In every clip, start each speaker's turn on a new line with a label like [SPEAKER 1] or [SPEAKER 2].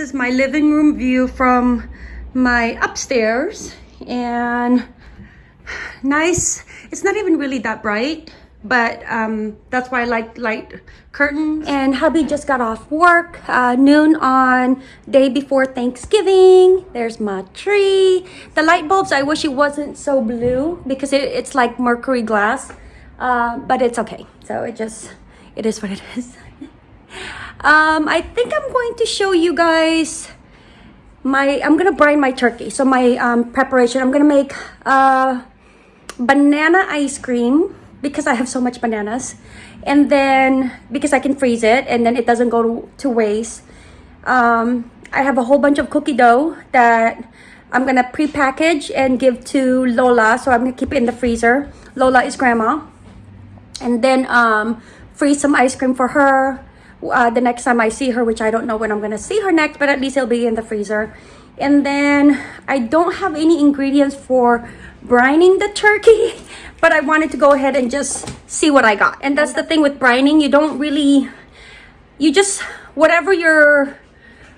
[SPEAKER 1] is my living room view from my upstairs and nice. It's not even really that bright, but um, that's why I like light curtains. And hubby just got off work, uh, noon on day before Thanksgiving. There's my tree. The light bulbs, I wish it wasn't so blue because it, it's like mercury glass, uh, but it's okay. So it just, it is what it is. um, I think I'm going to show you guys my, I'm gonna brine my turkey. So my um, preparation, I'm gonna make uh, banana ice cream because I have so much bananas. And then because I can freeze it and then it doesn't go to, to waste. Um, I have a whole bunch of cookie dough that I'm gonna pre-package and give to Lola. So I'm gonna keep it in the freezer. Lola is grandma. And then um, freeze some ice cream for her uh, the next time I see her, which I don't know when I'm gonna see her next, but at least it'll be in the freezer. And then I don't have any ingredients for brining the turkey but I wanted to go ahead and just see what I got. And that's the thing with brining, you don't really, you just, whatever your,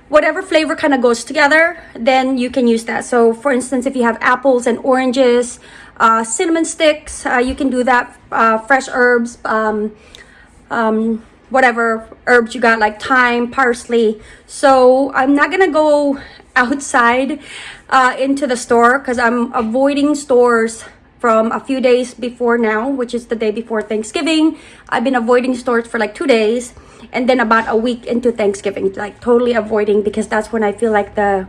[SPEAKER 1] whatever flavor kind of goes together, then you can use that. So for instance, if you have apples and oranges, uh, cinnamon sticks, uh, you can do that, uh, fresh herbs, um, um, whatever herbs you got like thyme, parsley. So I'm not gonna go outside uh, into the store because I'm avoiding stores from a few days before now, which is the day before Thanksgiving. I've been avoiding stores for like two days and then about a week into Thanksgiving, like totally avoiding because that's when I feel like the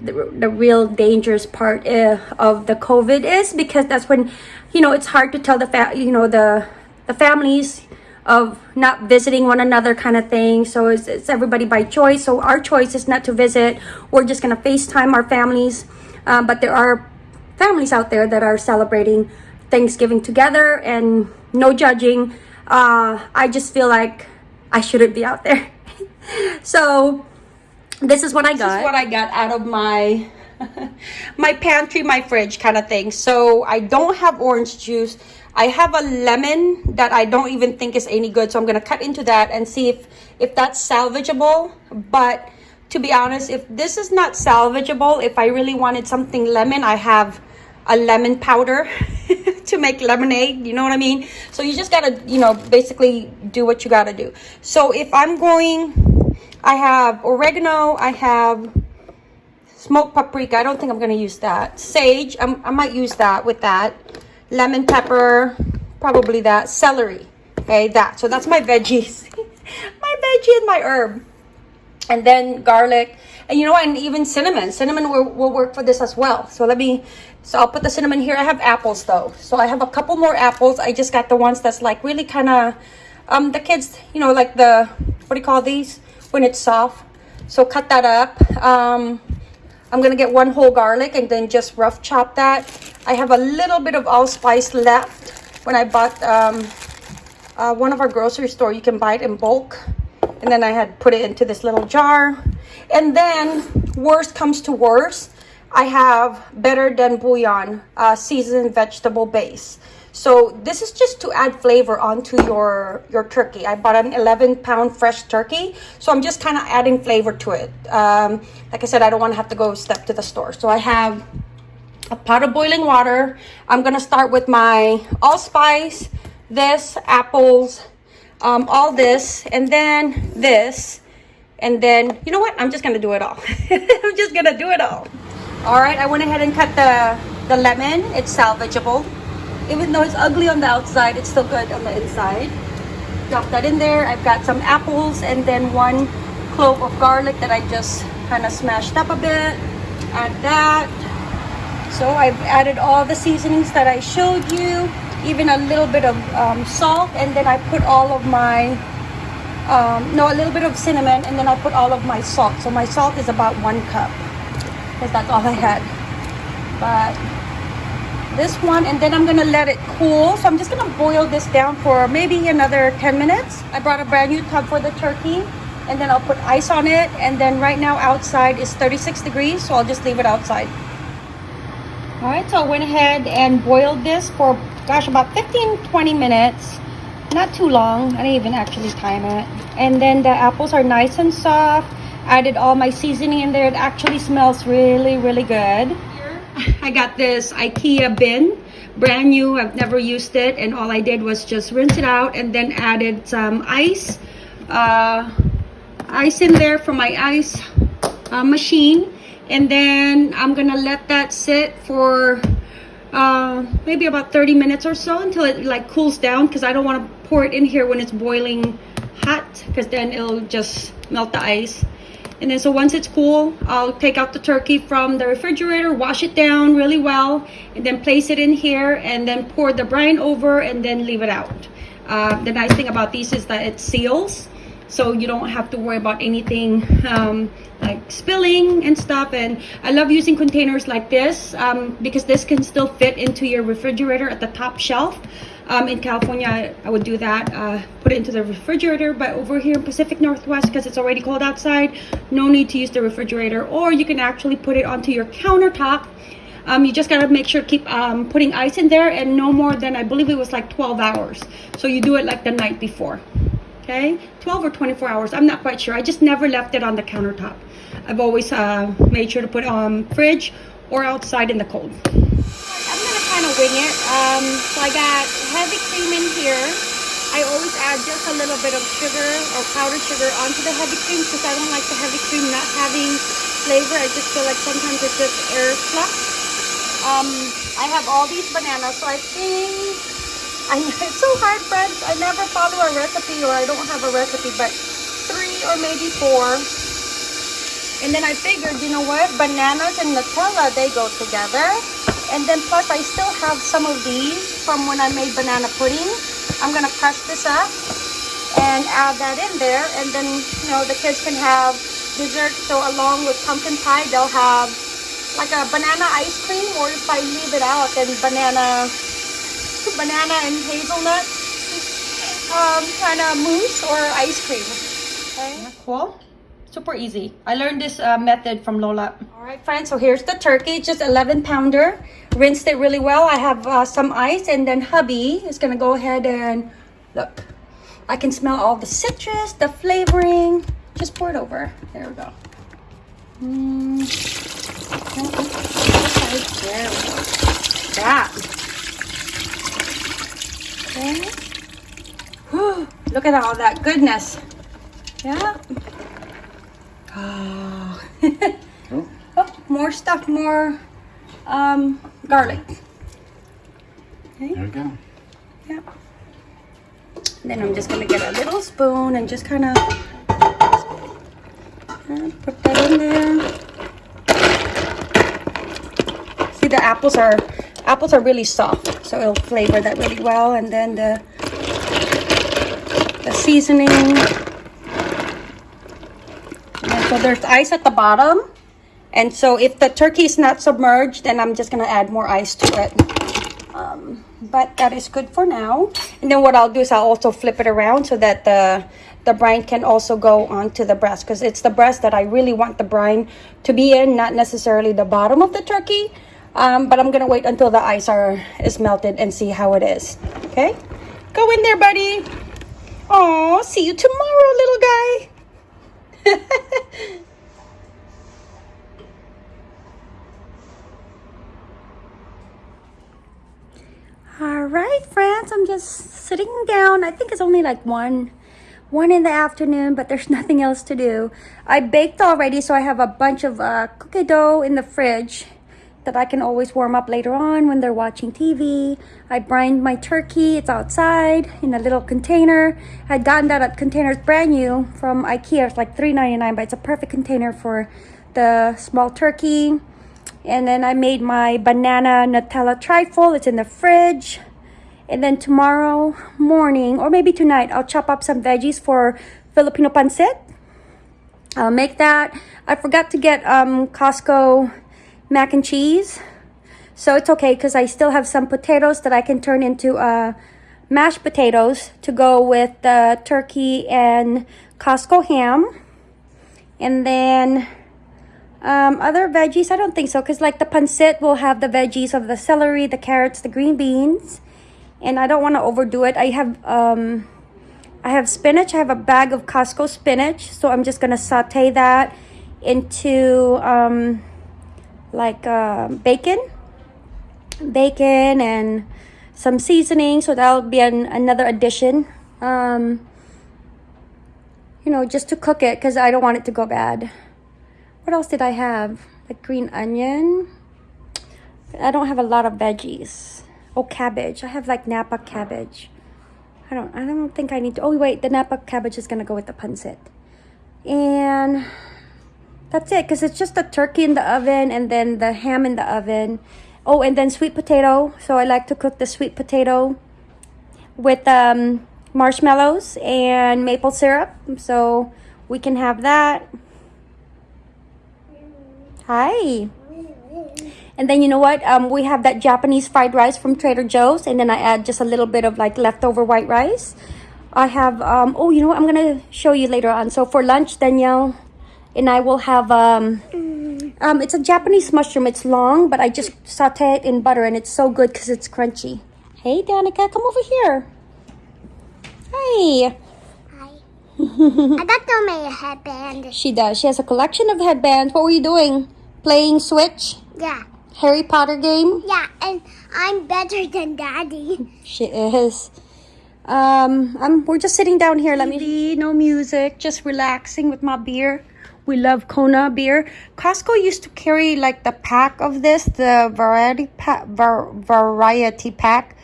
[SPEAKER 1] the, the real dangerous part uh, of the COVID is because that's when, you know, it's hard to tell the, fa you know, the, the families of not visiting one another kind of thing. So it's, it's everybody by choice. So our choice is not to visit. We're just going to FaceTime our families. Um, but there are families out there that are celebrating Thanksgiving together and no judging. Uh, I just feel like I shouldn't be out there. so this is what I got. This is what I got out of my my pantry, my fridge kind of thing. So I don't have orange juice. I have a lemon that I don't even think is any good. So I'm going to cut into that and see if, if that's salvageable. But to be honest, if this is not salvageable, if I really wanted something lemon, I have a lemon powder to make lemonade you know what i mean so you just gotta you know basically do what you gotta do so if i'm going i have oregano i have smoked paprika i don't think i'm gonna use that sage I'm, i might use that with that lemon pepper probably that celery okay that so that's my veggies my veggie and my herb and then garlic and you know and even cinnamon cinnamon will, will work for this as well so let me so I'll put the cinnamon here. I have apples though. So I have a couple more apples. I just got the ones that's like really kind of, um, the kids, you know, like the, what do you call these? When it's soft. So cut that up. Um, I'm going to get one whole garlic and then just rough chop that. I have a little bit of allspice left when I bought um, uh, one of our grocery store. You can buy it in bulk. And then I had put it into this little jar. And then worst comes to worst I have better than bouillon uh, seasoned vegetable base. So this is just to add flavor onto your, your turkey. I bought an 11 pound fresh turkey. So I'm just kind of adding flavor to it. Um, like I said, I don't want to have to go step to the store. So I have a pot of boiling water. I'm going to start with my allspice, this, apples, um, all this, and then this. And then, you know what? I'm just going to do it all. I'm just going to do it all. All right, I went ahead and cut the, the lemon. It's salvageable. Even though it's ugly on the outside, it's still good on the inside. Drop that in there. I've got some apples and then one clove of garlic that I just kind of smashed up a bit. Add that. So I've added all the seasonings that I showed you, even a little bit of um, salt, and then I put all of my, um, no, a little bit of cinnamon, and then I put all of my salt. So my salt is about one cup because that's all I had. But this one, and then I'm gonna let it cool. So I'm just gonna boil this down for maybe another 10 minutes. I brought a brand new tub for the turkey and then I'll put ice on it. And then right now outside is 36 degrees, so I'll just leave it outside. All right, so I went ahead and boiled this for, gosh, about 15, 20 minutes. Not too long, I didn't even actually time it. And then the apples are nice and soft. added all my seasoning in there. It actually smells really, really good. I got this IKEA bin, brand new. I've never used it. And all I did was just rinse it out and then added some ice. Uh, ice in there for my ice uh, machine. And then I'm to let that sit for uh, maybe about 30 minutes or so until it like cools down because I don't want to pour it in here when it's boiling hot because then it'll just melt the ice. And then so once it's cool I'll take out the turkey from the refrigerator wash it down really well and then place it in here and then pour the brine over and then leave it out. Uh, the nice thing about these is that it seals so you don't have to worry about anything um, like spilling and stuff. And I love using containers like this um, because this can still fit into your refrigerator at the top shelf. Um, in California I would do that uh, put it into the refrigerator. But over here in Pacific Northwest because it's already cold outside no need to use the refrigerator. Or you can actually put it onto your countertop. Um, you just gotta make sure keep um, putting ice in there and no more than I believe it was like 12 hours. So you do it like the night before okay? 12 or 24 hours i'm not quite sure. I just never left it on the countertop. I've always uh, made sure to put it on fridge or outside in the cold. I'm gonna kind of wing it. Um, so i got heavy cream in here. I always add just a little bit of sugar or powdered sugar onto the heavy cream because i don't like the heavy cream not having flavor. I just feel like sometimes it's just air fluff um, i have all these bananas so i think I, it's so hard, friends. I never follow a recipe or I don't have a recipe, but three or maybe four. And then I figured, you know what? Bananas and Nutella, they go together. And then plus I still have some of these from when I made banana pudding. I'm going to press this up and add that in there. And then, you know, the kids can have dessert. So along with pumpkin pie, they'll have like a banana ice cream. Or if I leave it out, then banana banana and hazelnut um, kind of mousse or ice cream. Okay. Cool. Super easy. I learned this uh, method from Lola. All right, fine. So here's the turkey, just 11 pounder. Rinsed it really well. I have uh, some ice and then hubby is going to go ahead and look. I can smell all the citrus, the flavoring. Just pour it over. There we go. Mm. There we go. That. Okay. Whew, look at all that goodness. Yeah. Oh. oh more stuff, more um, garlic.
[SPEAKER 2] Okay. There we go.
[SPEAKER 1] Yeah. Then I'm just gonna get a little spoon and just kind of put that in there. See, the apples are apples are really soft so it'll flavor that really well. And then the the seasoning. And so there's ice at the bottom. And so if the turkey is not submerged then i'm just going to add more ice to it. Um, but that is good for now. And then what i'll do is i'll also flip it around so that the the brine can also go onto the breast because it's the breast that i really want the brine to be in not necessarily the bottom of the turkey um, but I'm gonna wait until the ice are is melted and see how it is. Okay, go in there, buddy. Oh, see you tomorrow, little guy. All right, friends, I'm just sitting down. I think it's only like one, one in the afternoon, but there's nothing else to do. I baked already, so I have a bunch of uh, cookie dough in the fridge that I can always warm up later on when they're watching TV. I brined my turkey. It's outside in a little container. I'd gotten that at containers brand new from Ikea. It's like $3.99, but it's a perfect container for the small turkey. And then I made my banana Nutella trifle. It's in the fridge. And then tomorrow morning, or maybe tonight, I'll chop up some veggies for Filipino pancit. I'll make that. I forgot to get um, Costco mac and cheese. So it's okay because I still have some potatoes that I can turn into uh, mashed potatoes to go with the turkey and Costco ham. And then um, other veggies, I don't think so because like the pancit will have the veggies of the celery, the carrots, the green beans. And I don't want to overdo it. I have um, I have spinach. I have a bag of Costco spinach. So I'm just going to saute that into um, like uh, bacon. Bacon and some seasoning. So that'll be an, another addition. Um, you know, just to cook it because I don't want it to go bad. What else did I have? Like green onion. I don't have a lot of veggies. Oh, cabbage. I have like Napa cabbage. I don't I don't think I need to. Oh, wait, the Napa cabbage is to go with the pancit. And that's it because it's just the turkey in the oven and then the ham in the oven. Oh, and then sweet potato. So I like to cook the sweet potato with um, marshmallows and maple syrup. So we can have that. Hi. And then you know what? Um, we have that Japanese fried rice from Trader Joe's, and then I add just a little bit of like leftover white rice. I have um, oh, you know what? I'm gonna show you later on. So for lunch, Danielle and I will have um, um, it's a Japanese mushroom. It's long, but I just saute it in butter, and it's so good because it's crunchy. Hey, Danica, come over here. Hi.
[SPEAKER 3] Hi. I got to make a headband.
[SPEAKER 1] She does. She has a collection of headbands. What were you doing? Playing Switch?
[SPEAKER 3] Yeah.
[SPEAKER 1] Harry Potter game?
[SPEAKER 3] Yeah, and I'm better than Daddy.
[SPEAKER 1] She is. Um, I'm, we're just sitting down here. Let me no music, just relaxing with my beer. We love Kona beer. Costco used to carry like the pack of this, the variety pack, var, variety pack,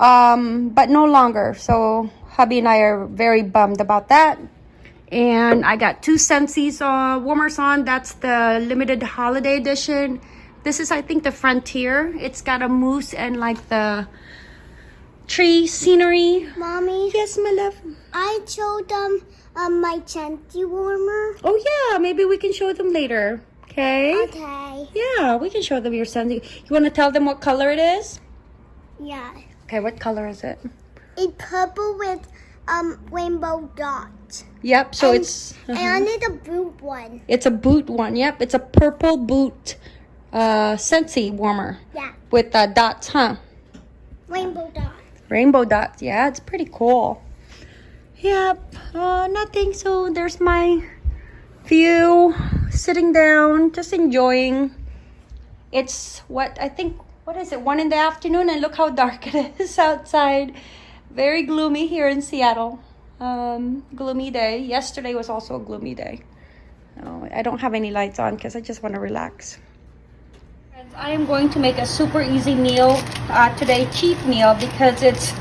[SPEAKER 1] um, but no longer. So hubby and I are very bummed about that. And I got two Scentsy's uh, warmers on. That's the limited holiday edition. This is, I think, the Frontier. It's got a moose and like the tree scenery.
[SPEAKER 3] Mommy,
[SPEAKER 1] Yes, my love.
[SPEAKER 3] I showed them um, my chanty warmer.
[SPEAKER 1] Oh, yeah. Maybe we can show them later. Okay.
[SPEAKER 3] Okay.
[SPEAKER 1] Yeah, we can show them your Scentsy. You want to tell them what color it is?
[SPEAKER 3] Yeah.
[SPEAKER 1] Okay, what color is it?
[SPEAKER 3] It's purple with um rainbow dots.
[SPEAKER 1] Yep, so
[SPEAKER 3] And-
[SPEAKER 1] it's
[SPEAKER 3] And I need a boot one.
[SPEAKER 1] it's a boot one. Yep, it's a purple boot uh Scentsy warmer
[SPEAKER 3] Yeah.
[SPEAKER 1] with uh, dots, huh?
[SPEAKER 3] Rainbow dots.
[SPEAKER 1] Rainbow dots. Yeah, it's pretty cool. Yep. Uh, nothing. So there's my view, sitting down, just enjoying. It's what I think. What is it? One in the afternoon, and look how dark it is outside. Very gloomy here in Seattle. Um, gloomy day. Yesterday was also a gloomy day. Oh, I don't have any lights on because I just want to relax. I am going to make a super easy meal uh, today, cheap meal, because it's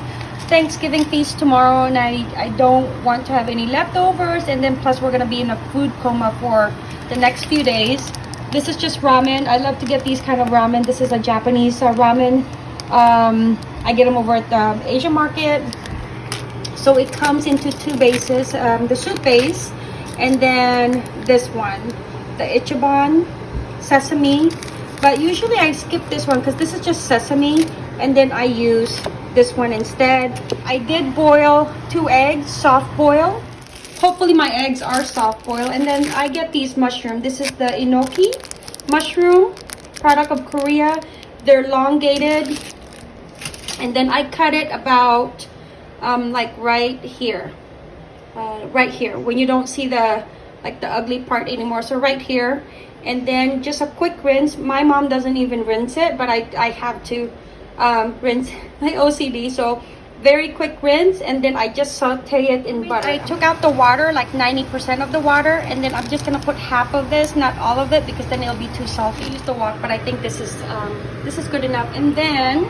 [SPEAKER 1] Thanksgiving feast tomorrow and I, I don't want to have any leftovers and then plus we're going to be in a food coma for the next few days. This is just ramen. I love to get these kind of ramen. This is a Japanese uh, ramen. Um, I get them over at the Asian market. So it comes into two bases, um, the soup base and then this one, the Ichiban sesame. But usually I skip this one because this is just sesame and then I use this one instead. I did boil two eggs, soft boil. Hopefully my eggs are soft boil. And then I get these mushroom. This is the enoki mushroom, product of Korea. They're elongated. And then I cut it about um, like right here. Uh, right here when you don't see the like the ugly part anymore. So right here. And then just a quick rinse. My mom doesn't even rinse it, but I, I have to um, rinse my OCD. So very quick rinse and then I just saute it in butter. I took out the water, like 90% of the water, and then I'm just gonna put half of this, not all of it, because then it'll be too salty. Use the wok, but I think this is um, this is good enough. And then,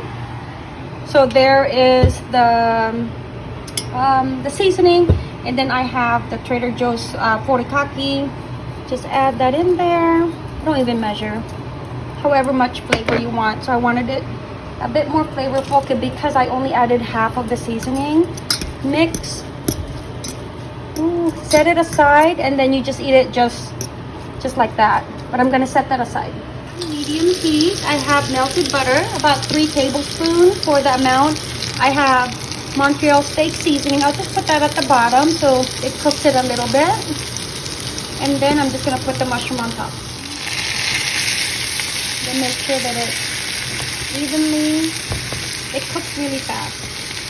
[SPEAKER 1] so there is the um, the seasoning, and then I have the Trader Joe's uh, furikake. Just add that in there. Don't even measure. However much flavor you want. So I wanted it a bit more flavorful because I only added half of the seasoning. Mix. Set it aside and then you just eat it just just like that. But I'm gonna set that aside. Medium heat. I have melted butter, about three tablespoons for the amount. I have Montreal steak seasoning. I'll just put that at the bottom so it cooks it a little bit. And then I'm just gonna put the mushroom on top. Then make sure that it evenly. It cooks really fast.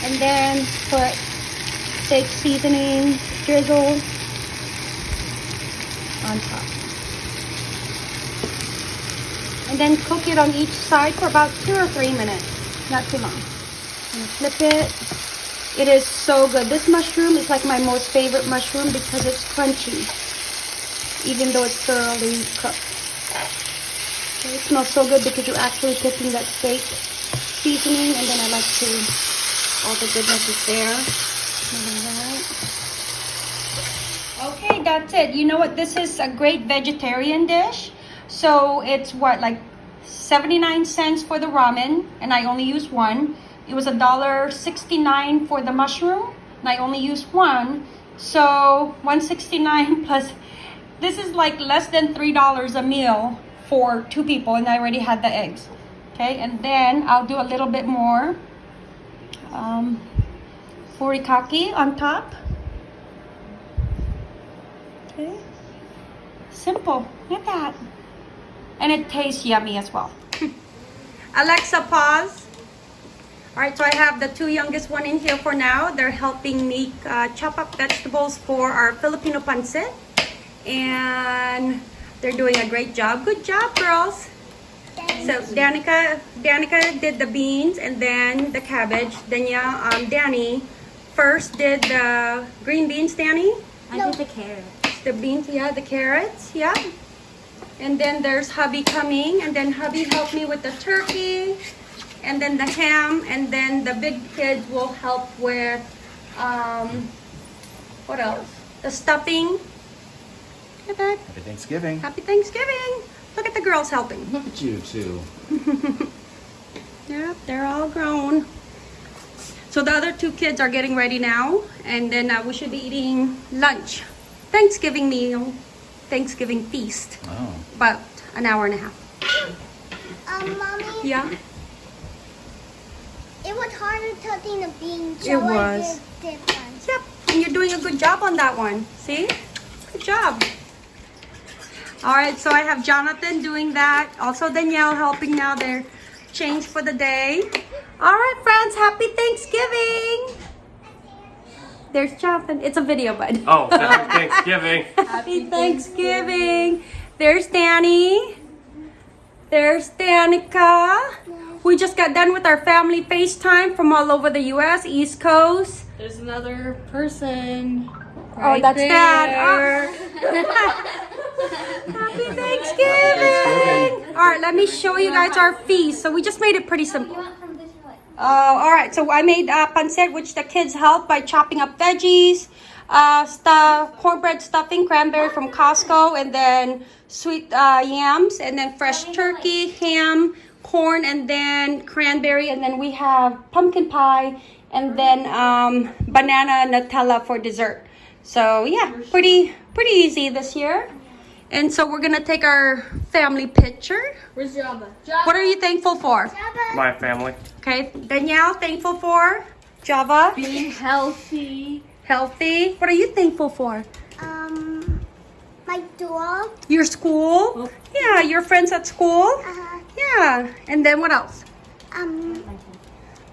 [SPEAKER 1] And then put steak seasoning drizzle on top. And then cook it on each side for about two or three minutes. Not too long. And flip it. It is so good. This mushroom is like my most favorite mushroom because it's crunchy. Even though it's thoroughly cooked. So it smells so good because you're actually cooking that steak seasoning and then I like to all the goodness is there. Okay, that's it. You know what? This is a great vegetarian dish. So it's what, like 79 cents for the ramen, and I only use one. It was a dollar 69 for the mushroom, and I only used one. So 169 plus, this is like less than $3 a meal for two people, and I already had the eggs. Okay, and then I'll do a little bit more um, furikake on top. Okay. Simple. Look at that. And it tastes yummy as well. Alexa, pause. All right, so I have the two youngest one in here for now. They're helping me uh, chop up vegetables for our Filipino pancit. And they're doing a great job. Good job, girls. So Danica, Danica did the beans and then the cabbage. Then yeah, um, Danny first did the green beans, Danny.
[SPEAKER 4] I did the carrots.
[SPEAKER 1] The beans, yeah, the carrots, yeah. And then there's hubby coming, and then hubby helped me with the turkey, and then the ham, and then the big kids will help with, um, what else? The stuffing. Look at that.
[SPEAKER 2] Happy Thanksgiving.
[SPEAKER 1] Happy Thanksgiving. Look at the girls helping.
[SPEAKER 2] Look at you two.
[SPEAKER 1] Yep, they're all grown. So the other two kids are getting ready now, and then uh, we should be eating lunch. Thanksgiving meal, Thanksgiving feast.
[SPEAKER 2] Oh.
[SPEAKER 1] About an hour and a half.
[SPEAKER 3] Um, mommy,
[SPEAKER 1] Yeah.
[SPEAKER 3] it was harder cooking the beans.
[SPEAKER 1] It
[SPEAKER 3] so I
[SPEAKER 1] was. Yep. And you're doing a good job on that one. See? Good job. All right, so I have Jonathan doing that. Also Danielle helping now. They're for the day. All right, friends, happy Thanksgiving. There's Jonathan. It's a video, bud.
[SPEAKER 5] Oh, happy Thanksgiving.
[SPEAKER 1] Happy Thanksgiving. There's Danny. There's Danica. We just got done with our family FaceTime from all over the US, East Coast.
[SPEAKER 4] There's another person.
[SPEAKER 1] Oh, that's Dad. Oh. Happy Thanksgiving. All right, let me show you guys our feast. So we just made it pretty simple. Uh, all right, so I made uh, pancit, which the kids helped by chopping up veggies, uh, stuff, cornbread stuffing, cranberry from Costco, and then sweet uh, yams, and then fresh turkey, ham, corn, and then cranberry, and then we have pumpkin pie, and then um, banana Nutella for dessert. So yeah, pretty pretty easy this year. And so we're gonna take our family picture.
[SPEAKER 4] Where's Java?
[SPEAKER 1] What are you thankful for?
[SPEAKER 5] My family.
[SPEAKER 1] Okay, Danielle, thankful for Java,
[SPEAKER 4] Being healthy.
[SPEAKER 1] healthy. What are you thankful for?
[SPEAKER 3] Um, my dog.
[SPEAKER 1] Your school? Yeah, your friends at school?
[SPEAKER 3] Uh,
[SPEAKER 1] Yeah. And then what else?
[SPEAKER 3] um,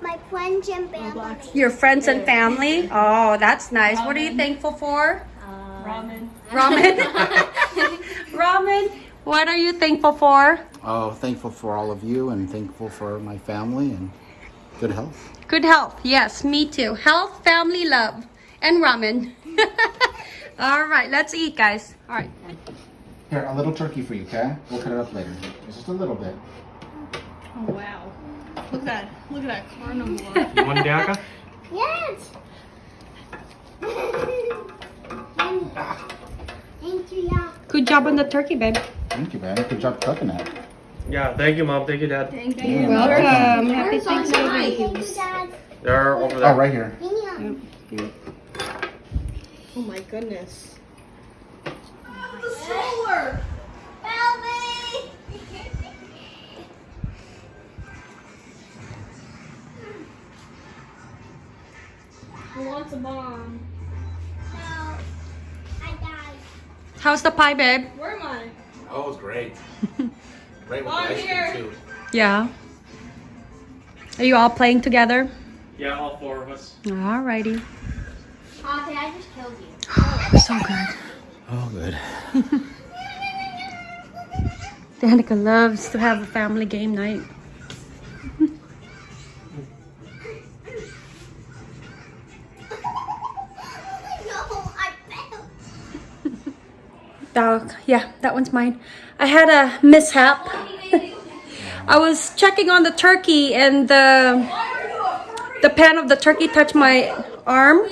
[SPEAKER 3] my friends and family.
[SPEAKER 1] Your friends and family? Oh, that's nice. What are you thankful for?
[SPEAKER 4] Uh, ramen.
[SPEAKER 1] Ramen. Ramen. What are you thankful for?
[SPEAKER 2] Oh, thankful for all of you and thankful for my family and good health.
[SPEAKER 1] Good health. Yes, me too. Health, family, love, and ramen. All right, let's eat, guys. All right.
[SPEAKER 2] Here, a little turkey for you, okay? We'll cut it up later. Just a little bit.
[SPEAKER 4] Oh wow. Look at that. Look carnivore.
[SPEAKER 5] You want Danica?
[SPEAKER 3] Yes. Thank you, yeah.
[SPEAKER 1] Good job on the turkey, babe.
[SPEAKER 2] Thank you, man. Good job cooking it.
[SPEAKER 5] Yeah, thank you, Mom. Thank you, Dad.
[SPEAKER 4] Thank
[SPEAKER 2] Yeah,
[SPEAKER 4] you.
[SPEAKER 1] Welcome. Happy
[SPEAKER 4] Where's our
[SPEAKER 1] Thanksgiving.
[SPEAKER 3] Thank you,
[SPEAKER 4] knives?
[SPEAKER 3] Dad.
[SPEAKER 5] They're over
[SPEAKER 2] Oh,
[SPEAKER 5] there.
[SPEAKER 2] right here.
[SPEAKER 3] Yeah.
[SPEAKER 4] Oh my goodness.
[SPEAKER 3] Help
[SPEAKER 4] wants a bomb?
[SPEAKER 3] No, I died.
[SPEAKER 1] How's the pie, babe?
[SPEAKER 4] Where am I?
[SPEAKER 2] Oh, it's great. Great with oh,
[SPEAKER 4] the ice cream,
[SPEAKER 2] too.
[SPEAKER 1] Yeah. Are you all playing together?
[SPEAKER 5] Yeah, all four of us.
[SPEAKER 1] Alrighty.
[SPEAKER 3] Auntie, I just killed you.
[SPEAKER 1] So good.
[SPEAKER 2] Oh, good.
[SPEAKER 1] Danica loves to have a family game night. Oh, yeah, that one's mine. I had a mishap. I was checking on the turkey and the the pan of the turkey touched my arm.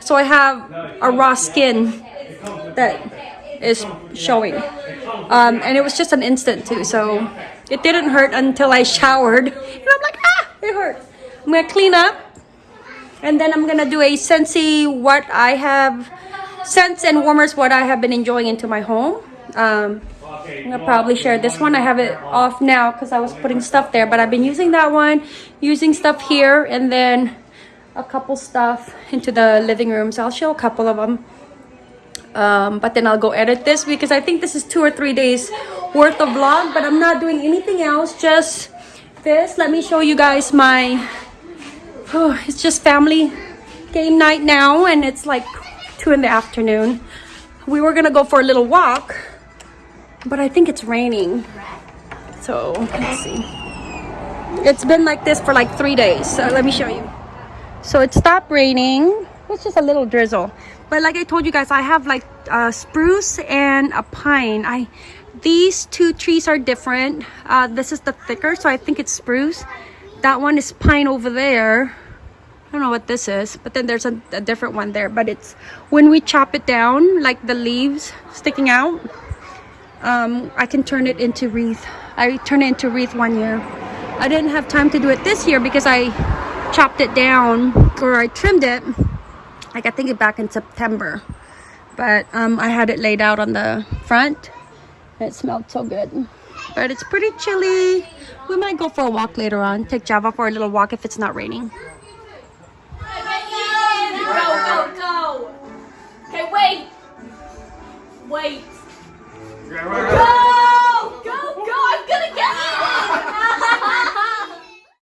[SPEAKER 1] So I have a raw skin that is showing. Um, and it was just an instant too, so it didn't hurt until I showered. And I'm like, ah, it hurt. I'm gonna clean up and then I'm gonna do a Scentsy what I have scents and warmers what I have been enjoying into my home. Um, I'm gonna probably share this one. I have it off now because I was putting stuff there, but I've been using that one, using stuff here, and then a couple stuff into the living room. So I'll show a couple of them. Um, but then I'll go edit this because I think this is two or three days worth of vlog, but I'm not doing anything else, just this. Let me show you guys my Oh, it's just family game night now, and it's like two in the afternoon. We were gonna go for a little walk, but I think it's raining. So let's see. It's been like this for like three days. So let me show you. So it stopped raining. It's just a little drizzle. But like I told you guys, I have like a spruce and a pine. I these two trees are different. Uh, this is the thicker, so I think it's spruce. That one is pine over there. Don't know what this is, but then there's a, a different one there. But it's when we chop it down, like the leaves sticking out, um, I can turn it into wreath. I turned it into wreath one year. I didn't have time to do it this year because I chopped it down or I trimmed it. Like I think it back in September, but um, I had it laid out on the front. It smelled so good. But it's pretty chilly. We might go for a walk later on. Take Java for a little walk if it's not raining.
[SPEAKER 4] wait.